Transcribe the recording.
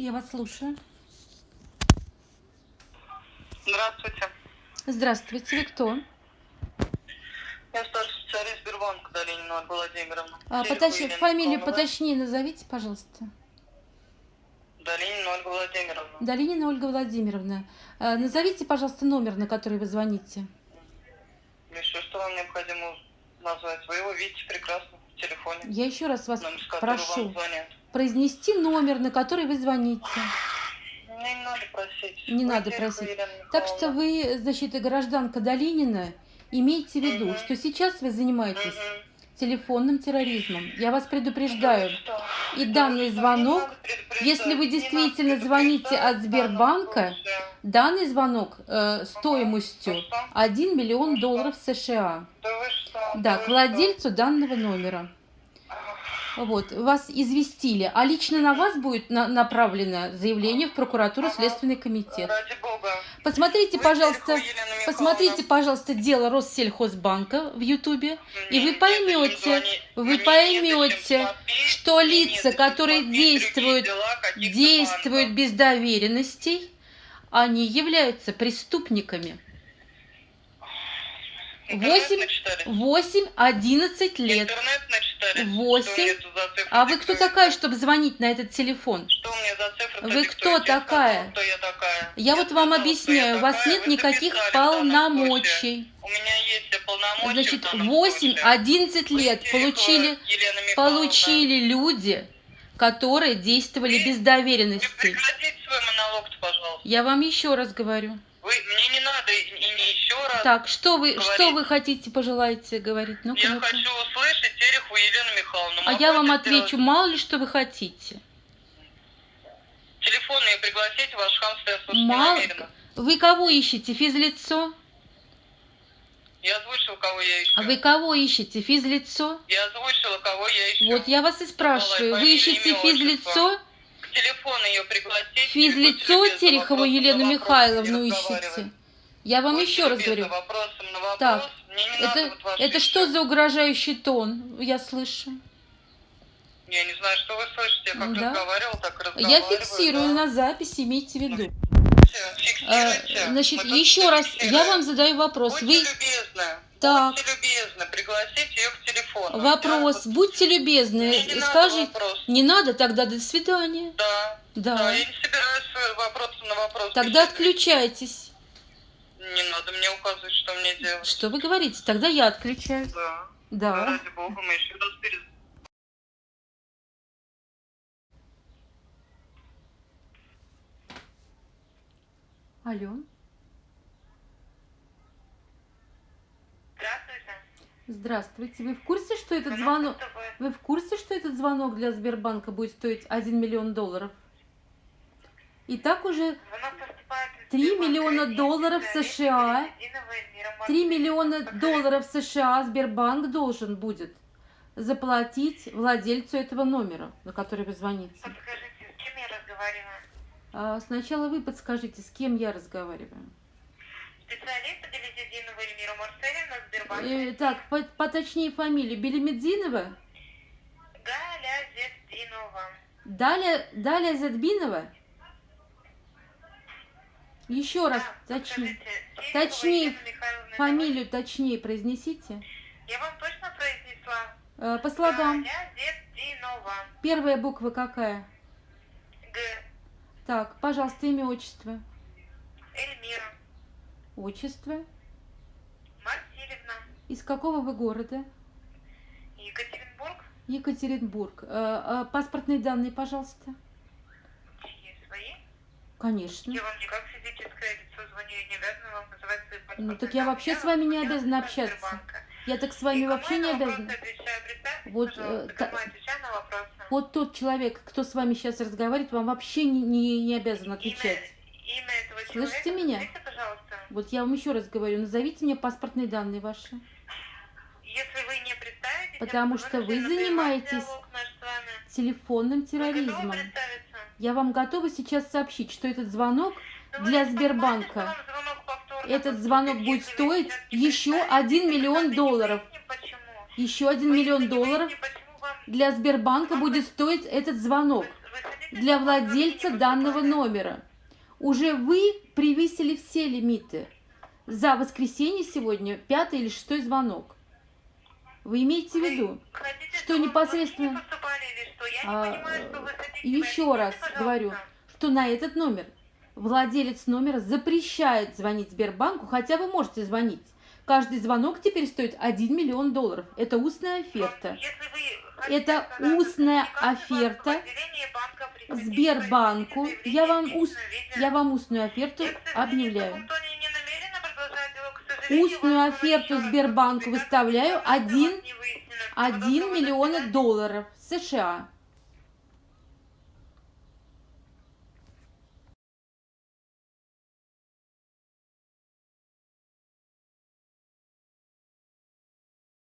Я вас слушаю. Здравствуйте. Здравствуйте, вы кто? Я старший специалист Сбербанка Долинина Ольга Владимировна. А, поточ- Фамилию поточнее назовите, пожалуйста. Долинина Ольга Владимировна. Долинина Ольга Владимировна. А, Назовите, пожалуйста, номер, на который вы звоните. Миша, что вам необходимо назвать? Вы его видите прекрасно в телефоне. Я еще раз вас Номер, прошу произнести номер, на который вы звоните. Мне не надо просить. Не Вы надо просить. Так что вы, значит, гражданка Долинина, имейте в виду, Мгм. что сейчас вы занимаетесь Мгм. телефонным терроризмом. Я вас Да предупреждаю. что? И Да данный звонок, если вы действительно звоните от Сбербанка. Данный звонок э, стоимостью Ну что? 1 миллион Ну долларов США. Да вы что? Да, к владельцу данного номера. Вот, вас известили, а лично на вас будет на- направлено заявление в прокуратуру Ага. Следственный комитет. Ради бога. Посмотрите, Вы пожалуйста, Михайловна. посмотрите, пожалуйста, дело Россельхозбанка в Ютубе, и вы поймете, вы поймете, что лица, которые действуют, действуют без доверенностей, они являются преступниками. Интернет Восемь- начитались? 8-11 лет. Интернет за цифры А вы кто такая, чтобы звонить на этот телефон? Что мне за цифры Вы кто такая? Кто я такая? Я вот вам сказала, объясняю, у я вас такая, нет вы никаких полномочий. У меня есть полномочия Значит, в данном 8-11 случае. лет Вы получили, получили люди, которые действовали Вы- без свой монолог пожалуйста. Я вам еще раз говорю. Вы, мне не надо и, и не еще раз. Так, что вы, что говорить. вы хотите, пожелаете говорить? Ну-ка, я ну-ка. хочу услышать Терехову Елену Михайловну. А я вам это сделать? отвечу, мало ли что вы хотите. Телефон мне пригласите, ваш хамство я слушать Мало... не намерена. Вы кого ищете? Физлицо? Я озвучила, кого я ищу. А вы кого ищете? Физлицо? Я озвучила, кого я ищу. Вот я вас и спрашиваю, вы ищете физлицо? К телефону ее пригласите. Физлицо Терехову Елену Михайловну ищете? Я вам Будьте еще раз говорю. вопросом на вопрос. Так, Мне не надо Это, вот это что за угрожающий тон? Я слышу. Я не знаю, что вы слышите. Я как Да. разговаривал, так и Я разговариваю. фиксирую да. на записи, имейте в виду. Всё, А, фиксируйте. Значит, Мы еще раз, я вам задаю вопрос. Будьте Вы любезны. Так. Будьте любезны, пригласите ее к телефону. вопрос, Я- будьте любезны, Мне не надо скажите. вопрос. Не надо, тогда до свидания. Да. Да. Да, я не собираюсь вопросом на вопрос. Тогда отключайтесь. Не надо мне указывать, что мне делать. Что вы говорите? Тогда я отключаюсь. Да. Да. Ради бога, мы еще раз перед... Алло. Здравствуйте. Здравствуйте. Вы в курсе, что этот звонок... Вы в курсе, что этот звонок для Сбербанка будет стоить 1 миллион долларов? И так уже 3 миллиона долларов США. 3 миллиона долларов США Сбербанк должен будет заплатить владельцу этого номера, на который вы звоните. Подскажите, с кем я разговариваю? А сначала вы подскажите, с кем я разговариваю. Специалист Белизидинова Эльмира Марселевна, Сбербанк. Э, так, по- поточнее фамилию. Белимедзинова? Галя Зетдинова. Далее, Далее Задбинова? Еще раз, Да, точнее. подскажите, Терехова Точнее, Фамилию произнесите. Я вам точно произнесла? Э, По слогам. Зетдинова. Первая буква какая? Г. Так, пожалуйста, имя, отчество. Эльмира. Отчество. Марсилевна. Из какого вы города? Екатеринбург. Екатеринбург. Э, э, Паспортные данные, пожалуйста. Чьи свои? Конечно. Я вам не как физическое лицо звоню, я не обязана вам называть свои паспортные Ну, так я вообще с вами не обязана общаться. Сбербанка. Я так с вами И вообще не я на обязана. отвечаю? Вот, э, та- я. Вот тот человек, кто с вами сейчас разговаривает, вам вообще не, не, не обязан отвечать. Имя, имя этого Слышите человека, меня? назовите, пожалуйста. Вот я вам еще раз говорю, назовите мне паспортные данные ваши. Если вы не представитесь, Потому я что вы занимаетесь. Телефонным Вы терроризмом. представиться? Я вам готова сейчас сообщить, что этот звонок, Для Сбербанка. этот звонок будет стоить еще представитесь, 1 и миллион долларов. Еще 1 Вы миллион долларов для Сбербанка будет стоить этот звонок. Для владельца данного номера. Уже вы превысили все лимиты. За воскресенье сегодня пятый или шестой звонок. Вы имеете в виду? Что непосредственно- А, хотите. еще раз говорю, что на этот номер владелец номера запрещает звонить Сбербанку, хотя вы можете звонить. Каждый звонок теперь стоит 1 миллион долларов. Это устная оферта. Это устная оферта Сбербанку. Я вам, заявление, ус- личное, я вам устную оферту объявляю. Устную оферту Сбербанку выставляю препятствия у вас 1, не выяснено. Всего 1 доброго, до миллиона свидания. долларов США.